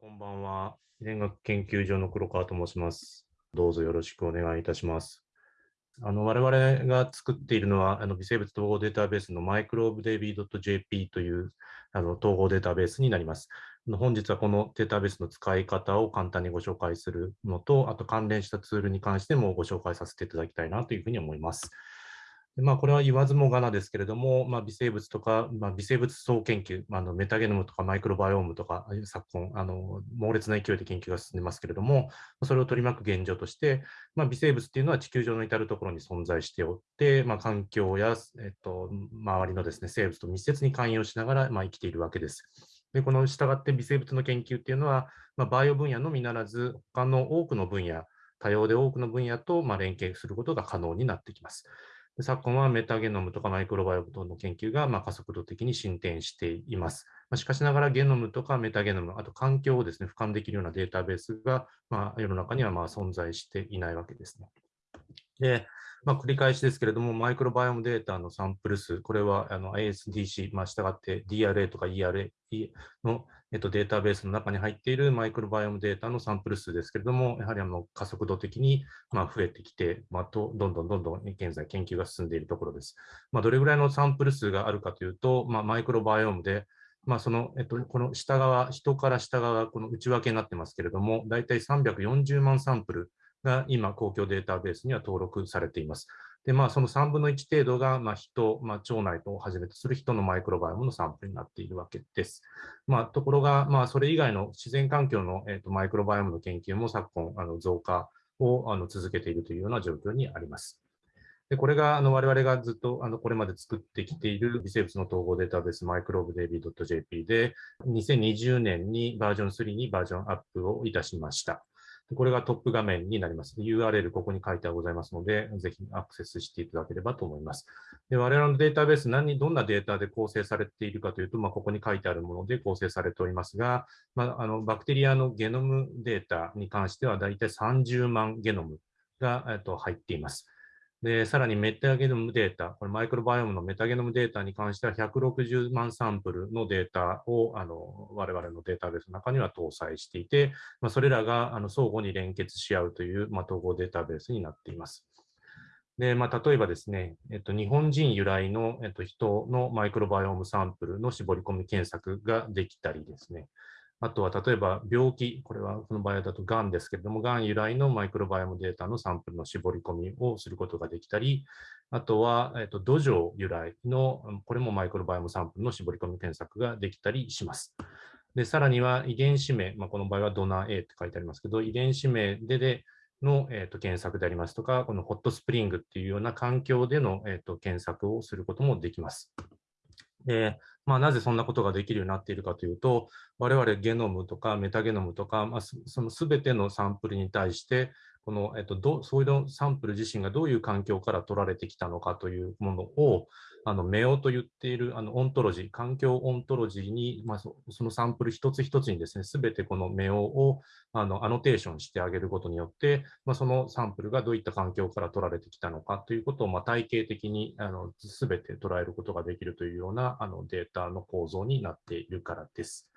こんばんは。遺伝学研究所の黒川と申します。どうぞよろしくお願いいたします。あの我々が作っているのは、あの微生物統合データベースの microbeDB.jp というあの統合データベースになります。本日はこのデータベースの使い方を簡単にご紹介するのと、あと関連したツールに関してもご紹介させていただきたいなというふうに思います。まあ、これは言わずもがなですけれども、まあ、微生物とか、まあ、微生物総研究、まあのメタゲノムとかマイクロバイオームとか、昨今あの、猛烈な勢いで研究が進んでますけれども、それを取り巻く現状として、まあ、微生物っていうのは地球上の至るところに存在しておって、まあ、環境や、えっと、周りのです、ね、生物と密接に関与しながら、まあ、生きているわけです。でこの従って微生物の研究っていうのは、まあ、バイオ分野のみならず、他の多くの分野、多様で多くの分野とまあ連携することが可能になってきます。昨今はメタゲノムとかマイクロバイオム等の研究がま加速度的に進展しています。ましかしながらゲノムとかメタゲノム、あと環境をですね、俯瞰できるようなデータベースが、ま世の中にはま存在していないわけですね。で、まあ、繰り返しですけれども、マイクロバイオムデータのサンプル数、これはあの ASDC、まあ、従って DRA とか ERA の、えっと、データベースの中に入っているマイクロバイオムデータのサンプル数ですけれども、やはりあの加速度的にま増えてきて、まあ、とどんどんどんどん現在研究が進んでいるところです。まあ、どれぐらいのサンプル数があるかというと、まあ、マイクロバイオムで、まあ、その、えっと、この下側、人から下側、この内訳になってますけれども、大体340万サンプルが今、公共データベースには登録されています。で、まあ、その3分の1程度が、まあ、人、まあ、腸内をはじめとする人のマイクロバイオムのサンプルになっているわけです。まあ、ところが、まあ、それ以外の自然環境の、えーと、マイクロバイオムの研究も昨今、あの増加をあの続けているというような状況にあります。でこれがあの我々がずっとあのこれまで作ってきている微生物の統合データベースマイクロブ DB.jp で2020年にバージョン3にバージョンアップをいたしました。これがトップ画面になります。URL ここに書いてございますので、ぜひアクセスしていただければと思います。で我々のデータベース、何どんなデータで構成されているかというと、まあ、ここに書いてあるもので構成されておりますが、まあ、あのバクテリアのゲノムデータに関しては、だいたい30万ゲノムが、えっと、入っています。で、さらにメタゲノムデータ、これマイクロバイオムのメタゲノムデータに関しては160万サンプルのデータをあの我々のデータベースの中には搭載していて、まあ、それらがあの相互に連結し合うという、まあ、統合データベースになっています。でまあ、例えばですね、えっと、日本人由来の、えっと、人のマイクロバイオムサンプルの絞り込み検索ができたりですね、あとは例えば病気、これはこの場合だとがんですけれども、がん由来のマイクロバイオムデータのサンプルの絞り込みをすることができたり、あとは、えっと、土壌由来の、これもマイクロバイオムサンプルの絞り込み検索ができたりします。でさらには遺伝子名、まあ、この場合はドナー A って書いてありますけど、遺伝子名ででの、えーと、検索でありますとか、このホットスプリングっていうような環境での、えーと検索をすることもできます。で、まあ、なぜそんなことができるようになっているかというと、我々ゲノムとかメタゲノムとか、まあ、その全てのサンプルに対して、この、えっと、どそういうサンプル自身がどういう環境から取られてきたのかというものを、あの MEO と言っているあのオントロジー、環境オントロジーに、まあ、そのサンプル一つ一つにですね、すべてこの MEO をあのアノテーションしてあげることによって、まあ、そのサンプルがどういった環境から取られてきたのかということを、まあ、体系的にすべて捉えることができるというようなあのデータの構造になっているからです。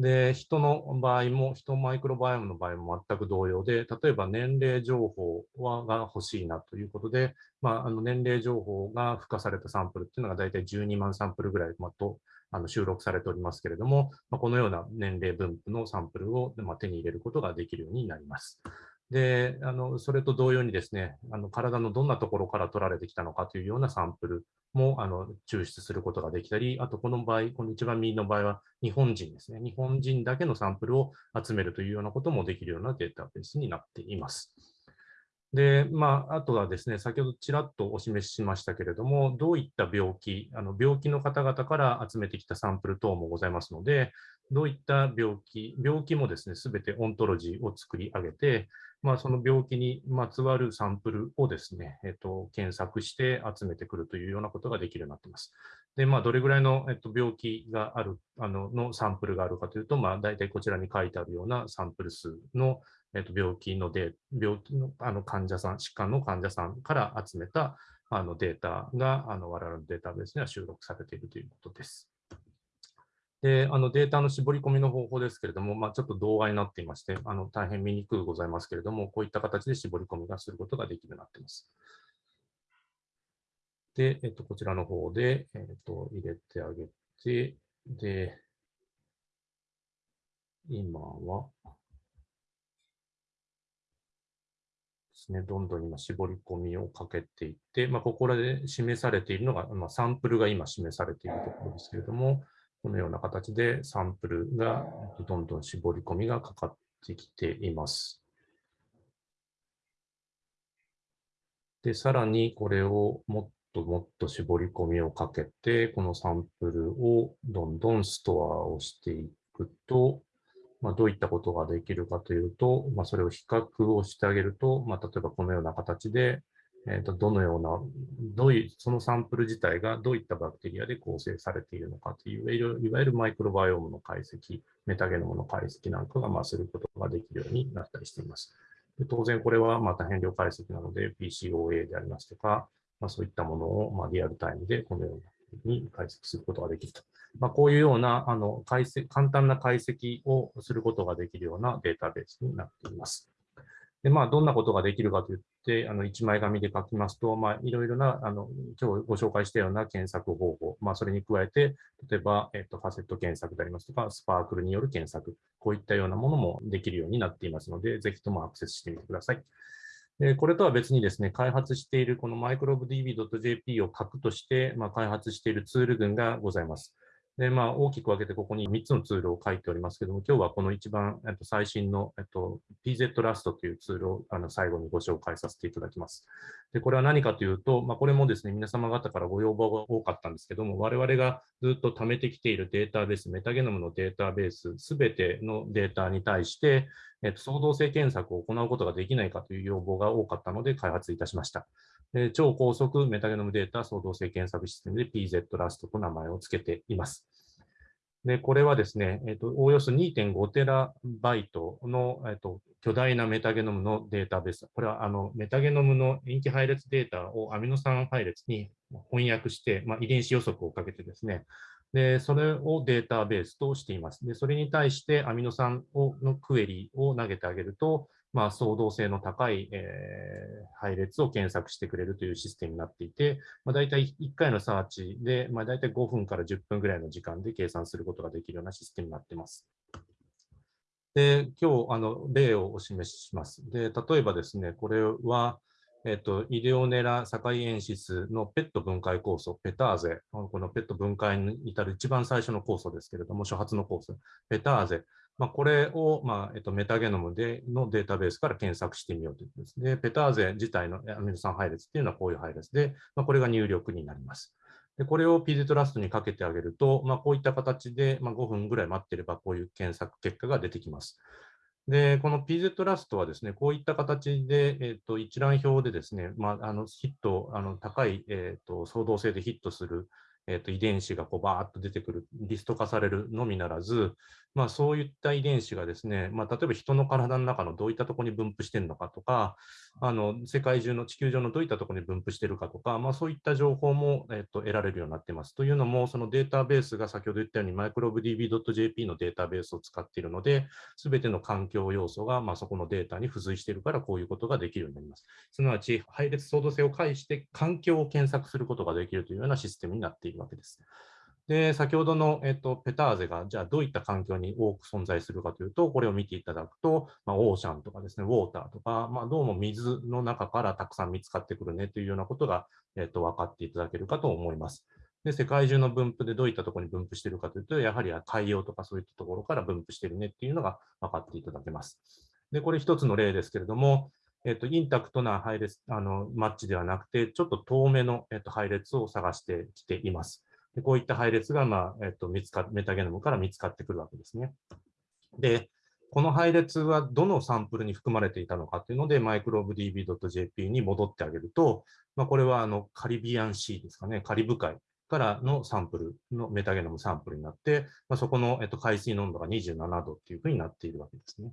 で、人の場合も、人マイクロバイオムの場合も全く同様で、例えば年齢情報はが欲しいなということで、まあ、あの年齢情報が付加されたサンプルっていうのが大体12万サンプルぐらい、まとあの収録されておりますけれども、まあ、このような年齢分布のサンプルを、ま手に入れることができるようになります。で、あのそれと同様にですね、あの体のどんなところから取られてきたのかというようなサンプルもあの抽出することができたり、あとこの場合、この一番右の場合は日本人ですね。日本人だけのサンプルを集めるというようなこともできるようなデータベースになっています。で、まあ、あとはですね、先ほどちらっとお示ししましたけれども、どういった病気、あの病気の方々から集めてきたサンプル等もございますので、どういった病気、病気もですね、すべてオントロジーを作り上げて、まあ、その病気にまつわるサンプルをですね、えっと、検索して集めてくるというようなことができるようになっています。で、まあ、どれぐらいの、えっと、病気がある、あの、のサンプルがあるかというと、まあ、大体こちらに書いてあるようなサンプル数の、えっと、病気ので、病気のあの患者さん、疾患の患者さんから集めたあのデータが、あの我々のデータベースには収録されているということです。であのデータの絞り込みの方法ですけれども、まあ、ちょっと動画になっていまして、あの大変見にくくございますけれども、こういった形で絞り込みがすることができるようになっています。で、えっと、こちらの方で、えっと、入れてあげて、で、今は、ですね、どんどん今絞り込みをかけていって、まあ、ここらで示されているのが、まあ、サンプルが今示されているところですけれども、このような形でサンプルがどんどん絞り込みがかかってきています。で、さらにこれをもっともっと絞り込みをかけて、このサンプルをどんどんストアをしていくと、まあ、どういったことができるかというと、まあ、それを比較をしてあげると、まあ、例えばこのような形で、えー、とどのような、どういう、そのサンプル自体がどういったバクテリアで構成されているのかという、いわゆるマイクロバイオームの解析、メタゲノムの解析なんかが、まあ、することができるようになったりしています。で当然、これはまた変量解析なので、PCOA でありますとか、まあ、そういったものをまリアルタイムでこのように解析することができると。まあ、こういうようなあの解析簡単な解析をすることができるようなデータベースになっています。で、まあ、どんなことができるかといって、あの、一枚紙で書きますと、まあ、いろいろな、あの、今日ご紹介したような検索方法、まあ、それに加えて、例えば、えっと、ファセット検索でありますとか、スパークルによる検索、こういったようなものもできるようになっていますので、ぜひともアクセスしてみてください。でこれとは別にですね、開発しているこの microbdb.jp を核として、まあ、開発しているツール群がございます。で、まあ、大きく分けてここに3つのツールを書いておりますけども、今日はこの一番、えっと、最新の、えっと、PZ Rust というツールをあの最後にご紹介させていただきます。で、これは何かというと、まあ、これもですね、皆様方からご要望が多かったんですけども、我々がずっと貯めてきているデータベース、メタゲノムのデータベース、すべてのデータに対して、えっと、創造性検索を行うことができないかという要望が多かったので開発いたしました。超高速メタゲノムデータ創造性検索システムで PZ Rust と名前を付けています。で、これはですね、えっ、と、おおよそ2.5テラバイトの、えっ、と、巨大なメタゲノムのデータベース。これは、あの、メタゲノムの塩基配列データをアミノ酸配列に翻訳して、まあ、遺伝子予測をかけてですね、で、それをデータベースとしています。で、それに対してアミノ酸をのクエリを投げてあげると、まあ、創造性の高い、えー、配列を検索してくれるというシステムになっていて、まあ、大体1回のサーチで、まあ、大体5分から10分ぐらいの時間で計算することができるようなシステムになっています。で、今日、あの、例をお示しします。で、例えばですね、これは、えっと、イデオネラ境塩質のペット分解酵素、ペターゼ、このペット分解に至る一番最初の酵素ですけれども、初発の酵素、ペターゼ、まあ、これを、まあえっと、メタゲノムでのデータベースから検索してみようということです。で、ペターゼ自体のアミノ酸配列っていうのはこういう配列で、まあ、これが入力になります。でこれを PZ ラストにかけてあげると、まあ、こういった形で、まあ、5分ぐらい待ってればこういう検索結果が出てきます。で、この PZ ラストはですね、こういった形で、えっと、一覧表でですね、まあ、あのヒット、あの高い、えっと、創造性でヒットするえー、と遺伝子がこうバーッと出てくる、リスト化されるのみならず、まあ、そういった遺伝子がですね、まあ、例えば人の体の中のどういったところに分布しているのかとか、あの世界中の地球上のどういったところに分布しているかとか、まあ、そういった情報も、えー、と得られるようになっています。というのも、そのデータベースが先ほど言ったように microbdb.jp のデータベースを使っているので、すべての環境要素が、まあ、そこのデータに付随しているから、こういうことができるようになります。すなわち、配列相動性を介して環境を検索することができるというようなシステムになっているわけです。で、先ほどの、えっと、ペターゼが、じゃあどういった環境に多く存在するかというと、これを見ていただくと、まあ、オーシャンとかですね、ウォーターとか、まあ、どうも水の中からたくさん見つかってくるねというようなことが、えっと、分かっていただけるかと思います。で、世界中の分布でどういったところに分布しているかというと、やはり海洋とかそういったところから分布しているねっていうのが分かっていただけます。で、これ一つの例ですけれども、えっと、インタクトな配列、あの、マッチではなくて、ちょっと遠めの、えっと、配列を探してきています。でこういった配列が、まあえっと、見つかメタゲノムから見つかってくるわけですね。で、この配列はどのサンプルに含まれていたのかというので、microbdb.jp に戻ってあげると、まあ、これはあのカリビアンシーですかね、カリブ海からのサンプルのメタゲノムサンプルになって、まあ、そこの、えっと、海水濃度が27度っていうふうになっているわけですね。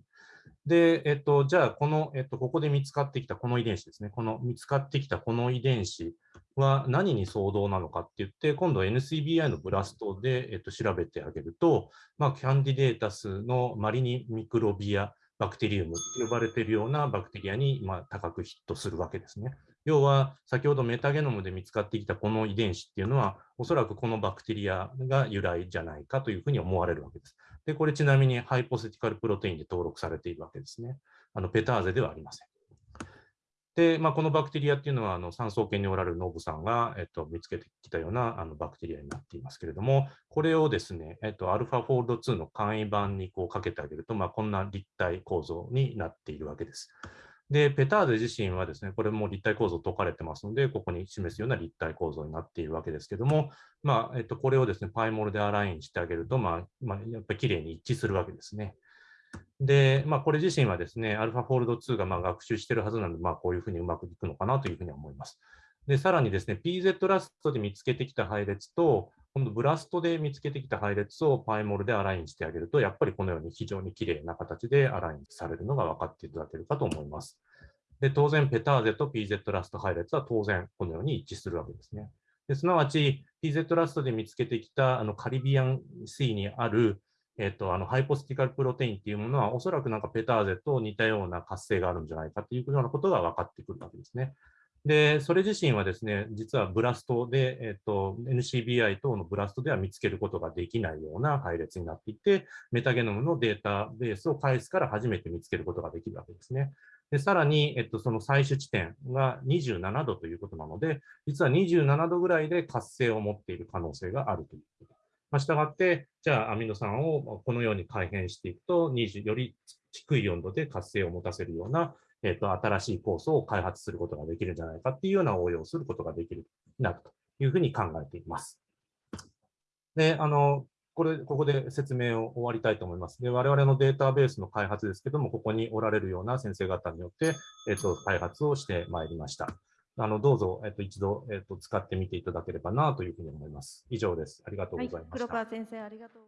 で、えっと、じゃあ、この、えっと、ここで見つかってきたこの遺伝子ですね。この見つかってきたこの遺伝子は何に相当なのかって言って、今度 NCBI のブラストで、えっと、調べてあげると、まあ、キャンディデータスのマリニミクロビアバクテリウムと呼ばれているようなバクテリアに、まあ、高くヒットするわけですね。要は、先ほどメタゲノムで見つかってきたこの遺伝子っていうのは、おそらくこのバクテリアが由来じゃないかというふうに思われるわけです。で、これちなみにハイポセティカルプロテインで登録されているわけですね。あのペターゼではありません。で、まあ、このバクテリアっていうのは、あの産総研におられるノブさんが、えっと、見つけてきたようなあのバクテリアになっていますけれども、これをですね、えっと、アルファフォールド2の簡易版にこうかけてあげると、まあ、こんな立体構造になっているわけです。で、ペターゼ自身はですね、これも立体構造解かれてますので、ここに示すような立体構造になっているわけですけども、まあ、えっと、これをですね、パイモルでアラインしてあげると、まあ、まあ、やっぱり綺麗に一致するわけですね。で、まあ、これ自身はですね、アルファフォールド2がま学習してるはずなので、まあ、こういうふうにうまくいくのかなというふうに思います。で、さらにですね、PZ ラストで見つけてきた配列と、今度ブラストで見つけてきた配列をパイモルでアラインしてあげると、やっぱりこのように非常に綺麗な形でアラインされるのが分かっていただけるかと思います。で、当然、ペターゼと PZ ラスト配列は当然このように一致するわけですね。ですなわち、PZ ラストで見つけてきたあの Caribbean Sea にある、えっと、あの hypothetical protein っていうものは、おそらくなんかペターゼと似たような活性があるんじゃないかっていうようなことが分かってくるわけですね。で、それ自身はですね、実は BLAST で、えっと、NCBI 等の BLAST では見つけることができないような配列になっていて、メタゲノムのデータベースを介すから初めて見つけることができるわけですね。でさらに、えっと、その採取地点が27度ということなので、実は27度ぐらいで活性を持っている可能性があるということ。まあ、したがって、じゃあアミノ酸をこのように改変していくと、20より低い温度で活性を持たせるような、えっと、新しい酵素を開発することができるんじゃないかっていうような応用をすることができるなるというふうに考えています。で、あの、これ、ここで説明を終わりたいと思います。で、我々のデータベースの開発ですけども、ここにおられるような先生方によって、えっと、開発をしてまいりました。あの、どうぞ、えっと、一度、えっと、使ってみていただければなというふうに思います。以上です。ありがとうございました。はい、黒川先生、ありがとう